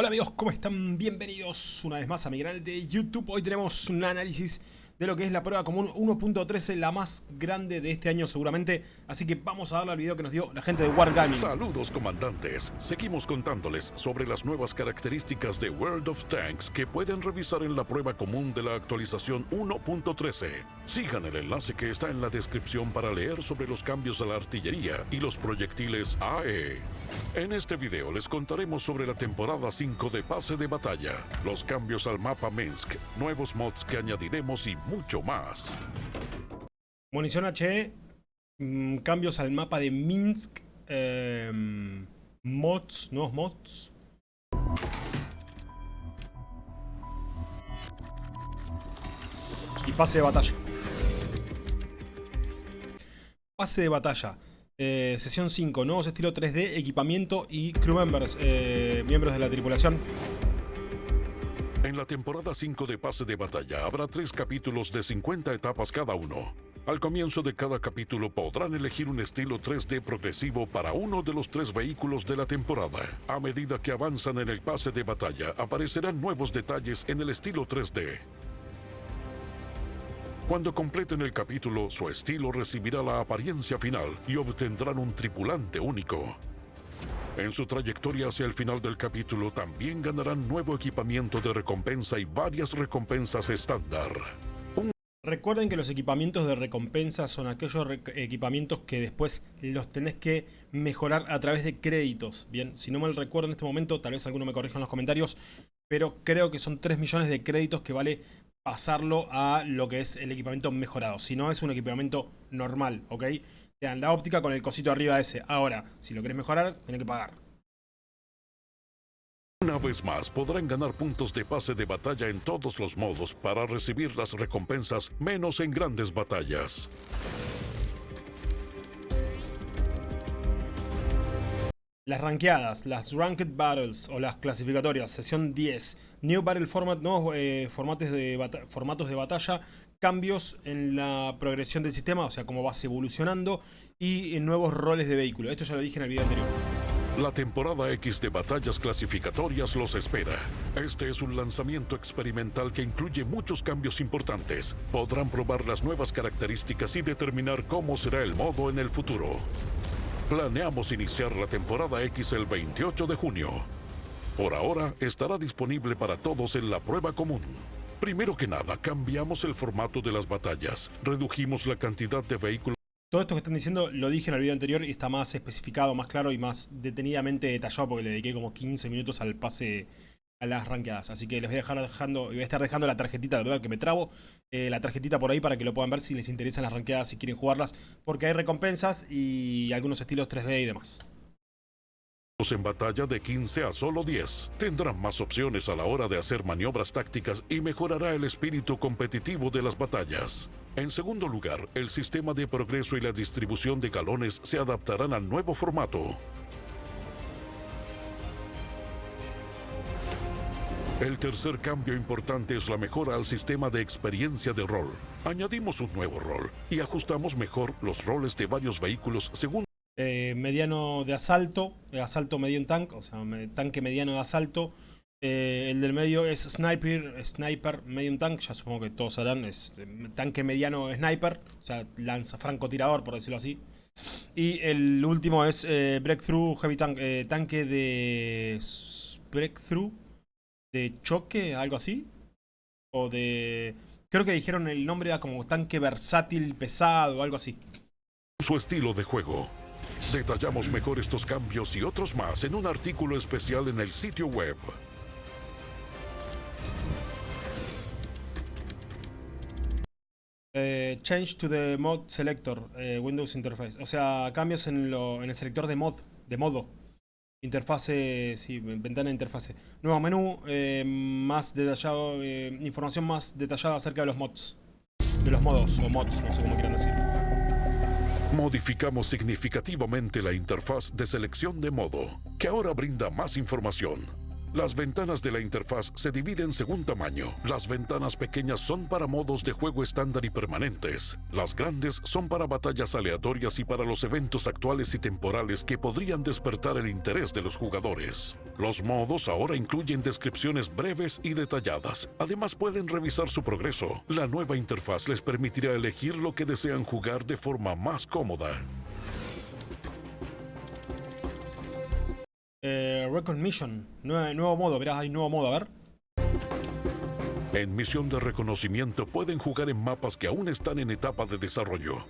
Hola amigos, ¿cómo están? Bienvenidos una vez más a mi canal de YouTube. Hoy tenemos un análisis de lo que es la prueba común 1.13, la más grande de este año seguramente. Así que vamos a darle al video que nos dio la gente de Wargaming. Saludos comandantes, seguimos contándoles sobre las nuevas características de World of Tanks que pueden revisar en la prueba común de la actualización 1.13. Sigan el enlace que está en la descripción para leer sobre los cambios a la artillería y los proyectiles AE. En este video les contaremos sobre la temporada 5 de pase de batalla, los cambios al mapa Minsk, nuevos mods que añadiremos y mucho más. Munición HE, mm, cambios al mapa de Minsk, em, mods, nuevos mods. Y pase de batalla. Pase de batalla. Eh, sesión 5, nuevos estilos 3D, equipamiento y crew members, eh, miembros de la tripulación. En la temporada 5 de Pase de Batalla habrá tres capítulos de 50 etapas cada uno. Al comienzo de cada capítulo podrán elegir un estilo 3D progresivo para uno de los tres vehículos de la temporada. A medida que avanzan en el pase de batalla, aparecerán nuevos detalles en el estilo 3D. Cuando completen el capítulo, su estilo recibirá la apariencia final y obtendrán un tripulante único. En su trayectoria hacia el final del capítulo también ganarán nuevo equipamiento de recompensa y varias recompensas estándar. Recuerden que los equipamientos de recompensa son aquellos equipamientos que después los tenés que mejorar a través de créditos. Bien, si no mal recuerdo en este momento, tal vez alguno me corrija en los comentarios, pero creo que son 3 millones de créditos que vale pasarlo a lo que es el equipamiento mejorado. Si no, es un equipamiento normal, ¿ok? Te dan la óptica con el cosito arriba ese. Ahora, si lo querés mejorar, tenés que pagar. Una vez más, podrán ganar puntos de pase de batalla en todos los modos para recibir las recompensas, menos en grandes batallas. Las ranqueadas, las Ranked Battles o las clasificatorias, sesión 10. New Battle Format, nuevos eh, formatos, de formatos de batalla, cambios en la progresión del sistema, o sea, cómo vas evolucionando, y en nuevos roles de vehículo. Esto ya lo dije en el video anterior. La temporada X de batallas clasificatorias los espera. Este es un lanzamiento experimental que incluye muchos cambios importantes. Podrán probar las nuevas características y determinar cómo será el modo en el futuro. Planeamos iniciar la temporada X el 28 de junio. Por ahora estará disponible para todos en la prueba común. Primero que nada, cambiamos el formato de las batallas. Redujimos la cantidad de vehículos. Todo esto que están diciendo lo dije en el video anterior y está más especificado, más claro y más detenidamente detallado porque le dediqué como 15 minutos al pase a las ranqueadas. Así que les voy a dejar dejando, voy a estar dejando la tarjetita, de verdad que me trabo, eh, la tarjetita por ahí para que lo puedan ver si les interesan las ranqueadas, si quieren jugarlas, porque hay recompensas y algunos estilos 3D y demás. En batalla de 15 a solo 10, tendrán más opciones a la hora de hacer maniobras tácticas y mejorará el espíritu competitivo de las batallas. En segundo lugar, el sistema de progreso y la distribución de galones se adaptarán al nuevo formato. El tercer cambio importante es la mejora al sistema de experiencia de rol. Añadimos un nuevo rol y ajustamos mejor los roles de varios vehículos según... Eh, mediano de asalto, eh, asalto medio en tanque, o sea, tanque mediano de asalto. Eh, el del medio es sniper, sniper medio en tanque, ya supongo que todos sabrán, es tanque mediano sniper, o sea, lanza francotirador por decirlo así. Y el último es breakthrough heavy tank, tanque de breakthrough de choque, algo así. O de... Creo que dijeron el nombre era como tanque versátil pesado, algo así. Su estilo de juego. Detallamos mejor estos cambios y otros más en un artículo especial en el sitio web. Eh, change to the mod selector, eh, Windows Interface. O sea, cambios en, el selector de mod, de modo. Interfase, sí, ventana de interfase. Nuevo menú, eh, más detallado, información más detallada acerca de los mods. De los modos, o mods, no sé cómo quieran decir. Modificamos significativamente la interfaz de selección de modo, que ahora brinda más información. Las ventanas de la interfaz se dividen según tamaño. Las ventanas pequeñas son para modos de juego estándar y permanentes. Las grandes son para batallas aleatorias y para los eventos actuales y temporales que podrían despertar el interés de los jugadores. Los modos ahora incluyen descripciones breves y detalladas. Además pueden revisar su progreso. La nueva interfaz les permitirá elegir lo que desean jugar de forma más cómoda. Eh, Record Mission. nuevo modo, verás, hay nuevo modo, a ver. En misión de reconocimiento pueden jugar en mapas que aún están en etapa de desarrollo.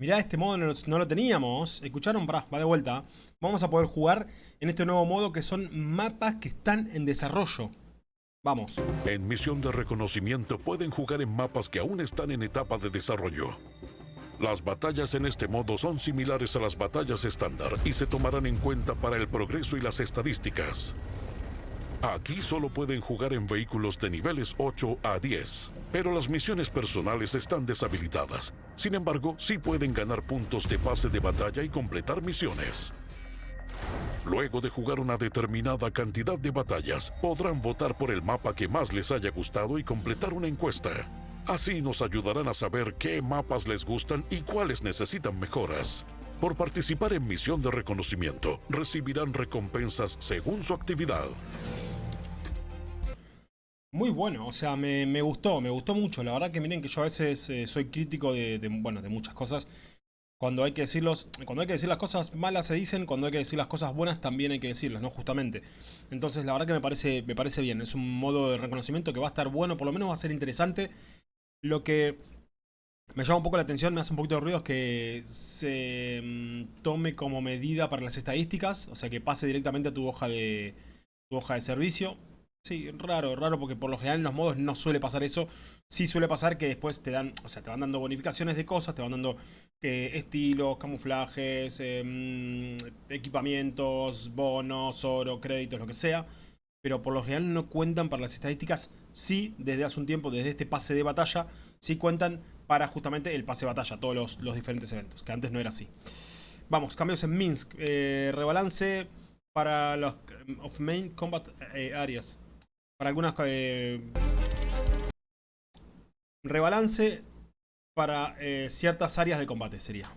Mirá, este modo no, lo teníamos. ¿Escucharon? Pará, va de vuelta. Vamos a poder jugar en este nuevo modo que son mapas que están en desarrollo. Vamos. En misión de reconocimiento pueden jugar en mapas que aún están en etapa de desarrollo. Las batallas en este modo son similares a las batallas estándar y se tomarán en cuenta para el progreso y las estadísticas. Aquí solo pueden jugar en vehículos de niveles 8 a 10, pero las misiones personales están deshabilitadas. Sin embargo, sí pueden ganar puntos de pase de batalla y completar misiones. Luego de jugar una determinada cantidad de batallas, podrán votar por el mapa que más les haya gustado y completar una encuesta. Así nos ayudarán a saber qué mapas les gustan y cuáles necesitan mejoras. Por participar en misión de reconocimiento, recibirán recompensas según su actividad. Muy bueno, o sea, me, gustó, me gustó mucho. La verdad que miren que yo a veces eh, soy crítico de, bueno, de muchas cosas. Cuando hay, que decirlos, cuando hay que decir las cosas malas se dicen, cuando hay que decir las cosas buenas también hay que decirlas, ¿no? Justamente. Entonces la verdad que me parece, me parece bien. Es un modo de reconocimiento que va a estar bueno, por lo menos va a ser interesante. Lo que me llama un poco la atención, me hace un poquito de ruido, es que se mm, tome como medida para las estadísticas, o sea que pase directamente a tu hoja de, tu hoja de servicio. Sí, raro, raro, porque por lo general en los modos no suele pasar eso. Sí suele pasar que después te dan, o sea, te van dando bonificaciones de cosas, te van dando estilos, camuflajes, em, equipamientos, bonos, oro, créditos, lo que sea pero por lo general no cuentan para las estadísticas. Sí, desde hace un tiempo, desde este pase de batalla, sí cuentan para justamente el pase de batalla, todos los, diferentes eventos, que antes no era así. Vamos, cambios en Minsk. Eh, rebalance para los of main combat eh, areas. Para algunas... Eh, rebalance para ciertas áreas de combate sería.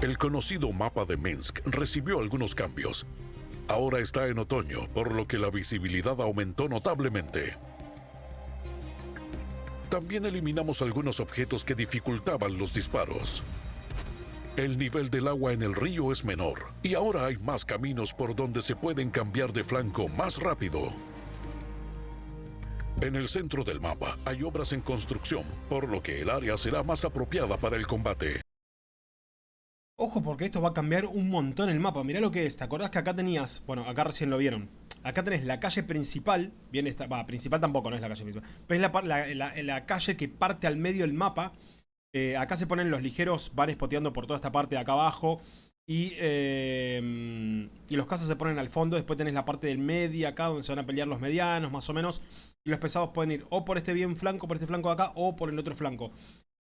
El conocido mapa de Minsk recibió algunos cambios. Ahora está en otoño, por lo que la visibilidad aumentó notablemente. También eliminamos algunos objetos que dificultaban los disparos. El nivel del agua en el río es menor y ahora hay más caminos por donde se pueden cambiar de flanco más rápido. En el centro del mapa hay obras en construcción, por lo que el área será más apropiada para el combate. Ojo porque esto va a cambiar un montón el mapa. Mirá lo que es. ¿Te acordás que acá tenías... Bueno, acá recién lo vieron. Acá tenés la calle principal. Bien, esta, va, principal tampoco, no es la calle principal. Pero es la, calle que parte al medio del mapa. Eh, acá se ponen los ligeros, van espoteando por toda esta parte de acá abajo. Y, eh, y los casos se ponen al fondo. Después tenés la parte del medio acá donde se van a pelear los medianos, más o menos. Y los pesados pueden ir o por este bien flanco, por este flanco de acá, o por el otro flanco.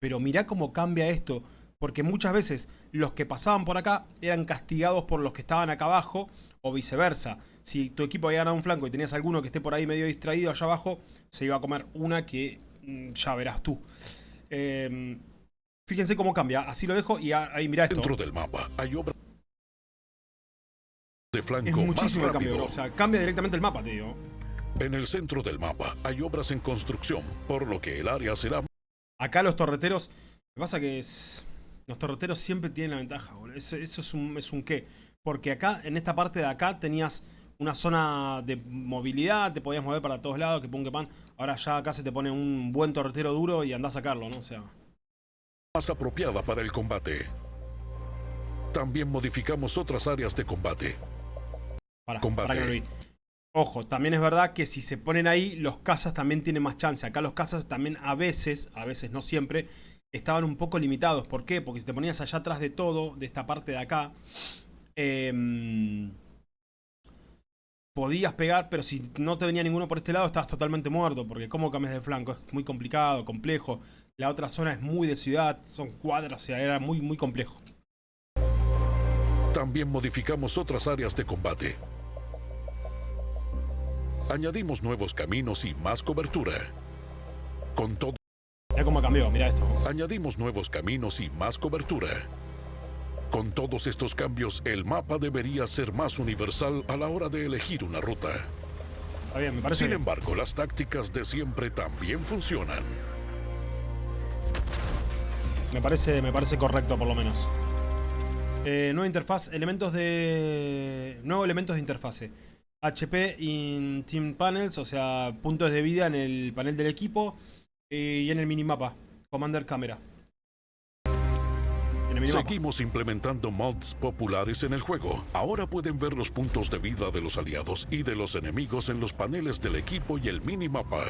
Pero mirá cómo cambia esto porque muchas veces los que pasaban por acá eran castigados por los que estaban acá abajo, o viceversa. Si tu equipo había ganado un flanco y tenías alguno que esté por ahí medio distraído allá abajo, se iba a comer una que mm, ya verás tú. Em, fíjense cómo cambia, así lo dejo y ahí mirá esto. Dentro del mapa hay obra de flanco Es muchísimo el cambio, o sea, cambia directamente el mapa, tío. En el centro del mapa hay obras en construcción, por lo que el área será... Acá los torreteros, lo que pasa que es... Los torreteros siempre tienen la ventaja, Eso, es, un, es un qué. Porque acá, en esta parte de acá, tenías una zona de movilidad, te podías mover para todos lados, que pum, que pan. Ahora ya acá se te pone un buen torretero duro y andás a sacarlo, ¿no? O sea... Más apropiada para el combate. También modificamos otras áreas de combate. Para, combate. Ojo, también es verdad que si se ponen ahí, los cazas también tienen más chance. Acá los cazas también a veces, a veces no siempre, estaban un poco limitados. ¿Por qué? Porque si te ponías allá atrás de todo, de esta parte de acá, em, podías pegar, pero si no te venía ninguno por este lado, estabas totalmente muerto, porque cómo cambias de flanco, es muy complicado, complejo. La otra zona es muy de ciudad, son cuadras, o sea, era muy, muy complejo. También modificamos otras áreas de combate. Añadimos nuevos caminos y más cobertura. Con todo, Mira cómo cambió, mira esto. añadimos nuevos caminos y más cobertura. Con todos estos cambios, el mapa debería ser más universal a la hora de elegir una ruta. Está bien, me parece Sin bien. embargo, las tácticas de siempre también funcionan. Me parece, me parece correcto por lo menos. Eh, nueva interfaz, elementos de... Nuevos elementos de interfase. HP in Team Panels, o sea, puntos de vida en el panel del equipo y en el minimapa. Commander Camera. Seguimos implementando mods populares en el juego. Ahora pueden ver los puntos de vida de los aliados y de los enemigos en los paneles del equipo y el minimapa.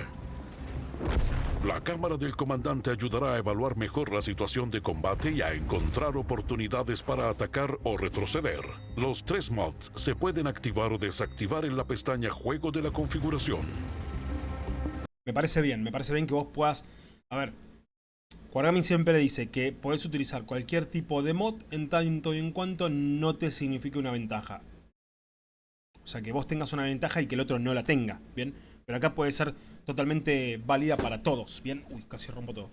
La cámara del comandante ayudará a evaluar mejor la situación de combate y a encontrar oportunidades para atacar o retroceder. Los tres mods se pueden activar o desactivar en la pestaña Juego de la configuración. Me parece bien, me parece bien que vos puedas... A ver, Kwargami siempre dice que podés utilizar cualquier tipo de mod en tanto y en cuanto no te signifique una ventaja. O sea, que vos tengas una ventaja y que el otro no la tenga, ¿bien? Pero acá puede ser totalmente válida para todos, ¿bien? Uy, casi rompo todo.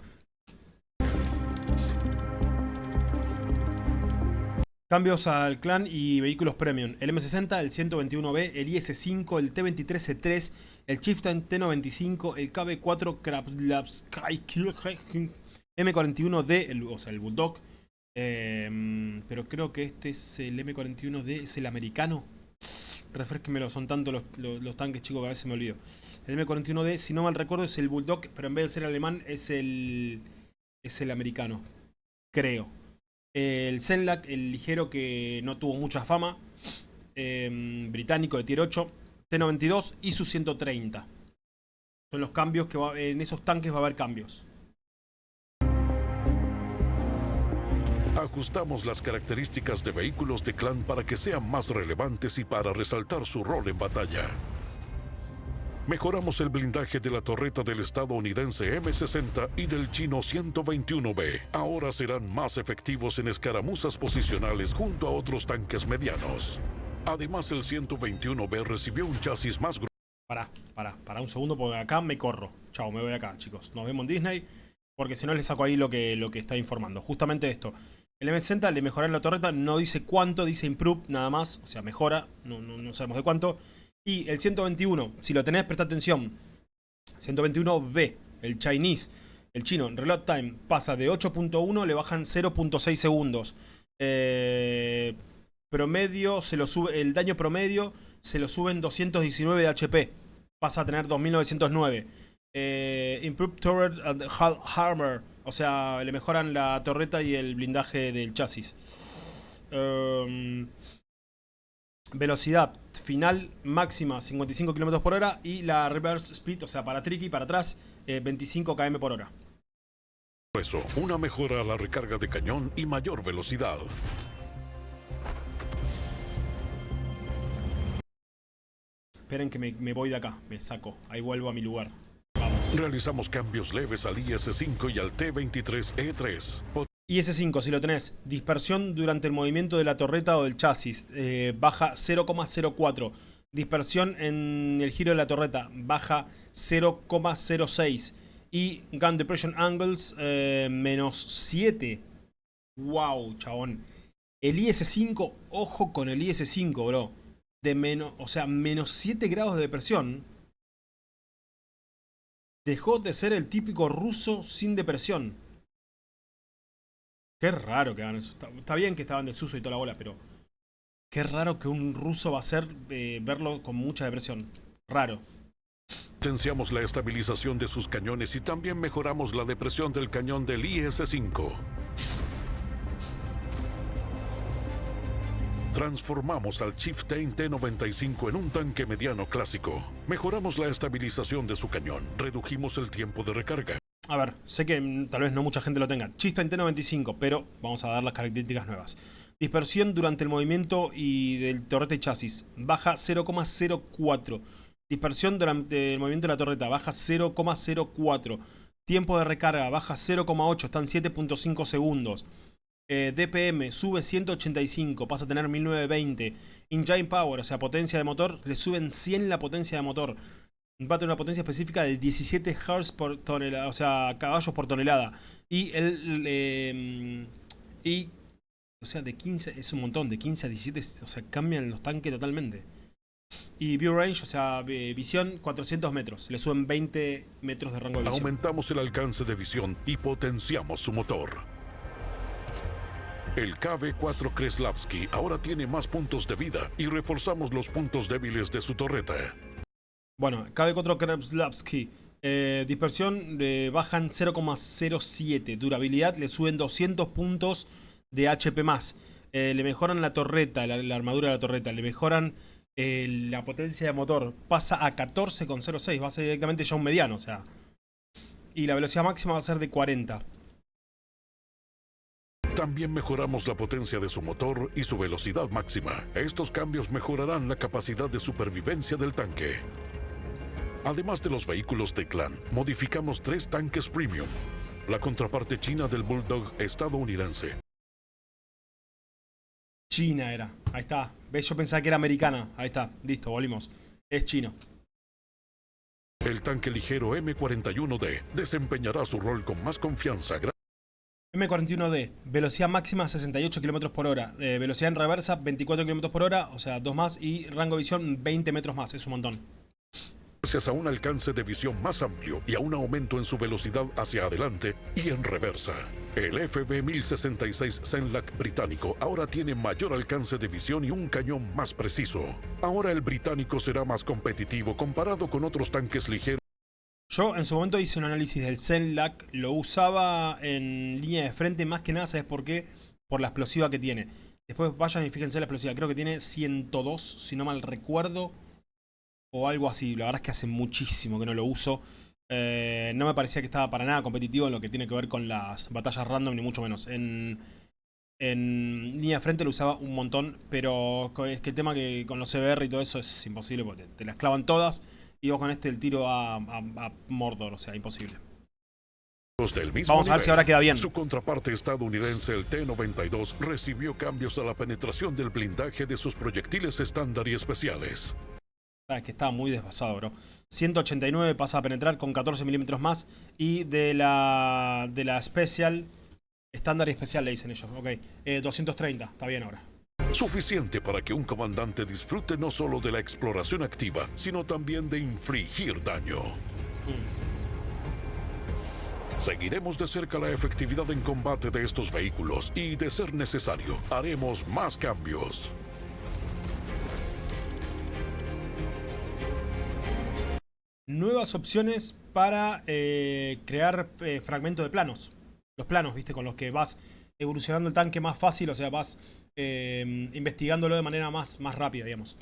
Cambios al clan y vehículos premium. El M60, el 121B, el IS-5, el T-23C3, el Chieftain T-95, el KB-4 Krablavsky, M41D, el- o sea, el Bulldog. Eh, pero creo que este es el M41D, es el americano. Refresquemelo, son tantos los, los- los tanques chicos que a veces me olvido. El M41D, si no mal recuerdo, es el Bulldog, pero en vez de ser alemán, es el, es el americano. Creo. El Zenlac, el ligero que no tuvo mucha fama. eh, británico de tier 8. T92 y su 130. Son los cambios que va, en esos tanques va a haber cambios. Ajustamos las características de vehículos de clan para que sean más relevantes y para resaltar su rol en batalla. Mejoramos el blindaje de la torreta del estadounidense M60 y del chino 121B. Ahora serán más efectivos en escaramuzas posicionales junto a otros tanques medianos. Además, el 121B recibió un chasis más grueso. Pará, pará, pará un segundo porque acá me corro. Chao, me voy acá, chicos. Nos vemos en Disney. Porque si no les saco ahí lo que, lo que está informando. Justamente esto. El M60 le mejoraron la torreta. No dice cuánto, dice improve nada más. O sea, mejora. No, no, no sabemos de cuánto. Y el 121, si lo tenés, presta atención. 121B, el Chinese, el chino, reload time, pasa de 8.1, le bajan 0.6 segundos. Eh, promedio, se lo sube, el daño promedio se lo suben 219 de HP. Pasa a tener 2909. Eh, improved Turret and Armor. O sea, le mejoran la torreta y el blindaje del chasis. Um, velocidad final máxima 55 km por hora y la reverse speed, o sea, para tricky, para atrás, eh, 25 km por hora. una mejora a la recarga de cañón y mayor velocidad. Esperen que me, me voy de acá, me saco, ahí vuelvo a mi lugar. Vamos. Realizamos cambios leves al IS-5 y al T-23E3. Y ese 5, si lo tenés, dispersión durante el movimiento de la torreta o del chasis, eh, baja 0,04. Dispersión en el giro de la torreta, baja 0,06. Y Gun Depression Angles, eh, menos 7. Wow, chabón. El IS-5, ojo con el IS-5, bro. De menos, o sea, menos 7 grados de depresión. Dejó de ser el típico ruso sin depresión. Qué raro que hagan eso. Está, bien que estaban desuso y toda la bola, pero... Qué raro que un ruso va a hacer eh, verlo con mucha depresión. Raro. Potenciamos la estabilización de sus cañones y también mejoramos la depresión del cañón del IS-5. Transformamos al Chieftain T-95 en un tanque mediano clásico. Mejoramos la estabilización de su cañón. Redujimos el tiempo de recarga. A ver, sé que mm, tal vez no mucha gente lo tenga. Chista en T95, pero vamos a dar las características nuevas. Dispersión durante el movimiento y del torrete y chasis. Baja 0,04. Dispersión durante el movimiento de la torreta. Baja 0,04. Tiempo de recarga. Baja 0,8. Están 7.5 segundos. Eh, DPM sube 185, pasa a tener 1920. Engine Power, o sea, potencia de motor, le suben 100 la potencia de motor. Va a tener una potencia específica de 17 Hz por tonelada, o sea, caballos por tonelada. Y el... Em, y... O sea, de 15, es un montón, de 15 a 17, o sea, cambian los tanques totalmente. Y View Range, o sea, visión 400 metros. Le suben 20 metros de rango de visión. Aumentamos el alcance de visión y potenciamos su motor. El KV-4 Kreslavsky ahora tiene más puntos de vida y reforzamos los puntos débiles de su torreta. Bueno, KV-4 Kreslavsky. Eh, dispersión le bajan 0,07. Durabilidad le suben 200 puntos de HP+. Eh, le mejoran la torreta, la, armadura de la torreta. Le mejoran eh, la potencia de motor. Pasa a 14,06. Va a ser directamente ya un mediano, o sea. Y la velocidad máxima va a ser de 40. También mejoramos la potencia de su motor y su velocidad máxima. Estos cambios mejorarán la capacidad de supervivencia del tanque. Además de los vehículos de clan, modificamos tres tanques premium. La contraparte china del Bulldog estadounidense. China era. Ahí está. ¿Ves? Yo pensaba que era americana. Ahí está. Listo, volvimos. Es chino. El tanque ligero M41D desempeñará su rol con más confianza M41D, velocidad máxima 68 km por hora, eh, velocidad en reversa 24 km por hora, o sea, dos más, y rango de visión 20 metros más, es un montón. Gracias a un alcance de visión más amplio y a un aumento en su velocidad hacia adelante y en reversa. El FB-1066 Zenlac británico ahora tiene mayor alcance de visión y un cañón más preciso. Ahora el británico será más competitivo comparado con otros tanques ligeros yo en su momento hice un análisis del Zenlac, lo usaba en línea de frente más que nada, ¿sabes por qué? Por la explosiva que tiene. Después vayan y fíjense la explosiva, creo que tiene 102, si no mal recuerdo, o algo así. La verdad es que hace muchísimo que no lo uso. Eh, no me parecía que estaba para nada competitivo en lo que tiene que ver con las batallas random, ni mucho menos. En, en línea de frente lo usaba un montón, pero es que el tema que con los CBR y todo eso es imposible porque te, te las clavan todas. Y vos con este el tiro a, Mordor, o sea, imposible. Vamos a ver si ahora queda bien. Su contraparte estadounidense, el T-92, recibió cambios a la penetración del blindaje de sus proyectiles estándar y especiales. Ah, es que está muy desfasado, bro. 189 pasa a penetrar con 14 milímetros más. Y de la, de la Special, estándar y especial le dicen ellos. Ok, 230, eh, está bien ahora. Suficiente para que un comandante disfrute no solo de la exploración activa, sino también de infligir daño. Seguiremos de cerca la efectividad en combate de estos vehículos y, de ser necesario, haremos más cambios. Nuevas opciones para eh, crear eh, fragmentos de planos. Los planos, viste, con los que vas evolucionando el tanque más fácil, o sea, vas eh, investigándolo de manera más, más rápida, digamos.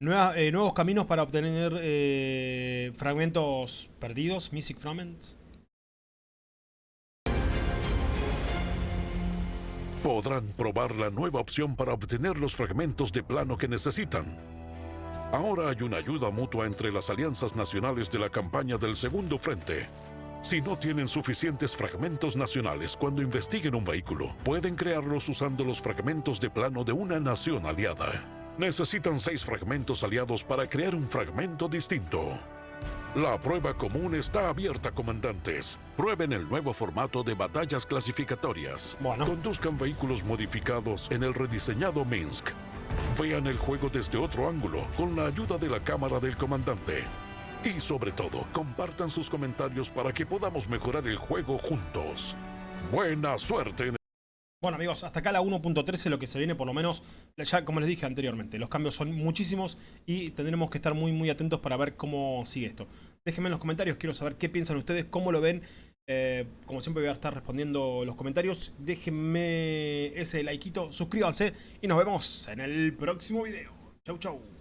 Eh, nuevos caminos para obtener fragmentos perdidos, Mystic Fragments. Podrán probar la nueva opción para obtener los fragmentos de plano que necesitan. Ahora hay una ayuda mutua entre las alianzas nacionales de la campaña del Segundo Frente. Si no tienen suficientes fragmentos nacionales cuando investiguen un vehículo, pueden crearlos usando los fragmentos de plano de una nación aliada. Necesitan seis fragmentos aliados para crear un fragmento distinto. La prueba común está abierta, comandantes. Prueben el nuevo formato de batallas clasificatorias. Conduzcan vehículos modificados en el rediseñado Minsk. Vean el juego desde otro ángulo con la ayuda de la cámara del comandante. Y sobre todo, compartan sus comentarios para que podamos mejorar el juego juntos. Buena suerte. Bueno amigos, hasta acá la 1.13 lo que se viene por lo menos, ya como les dije anteriormente, los cambios son muchísimos y tendremos que estar muy muy atentos para ver cómo sigue esto. Déjenme en los comentarios, quiero saber qué piensan ustedes, cómo lo ven. Eh, como siempre voy a estar respondiendo los comentarios. Déjenme ese likeito, suscríbanse y nos vemos en el próximo video. Chau chau.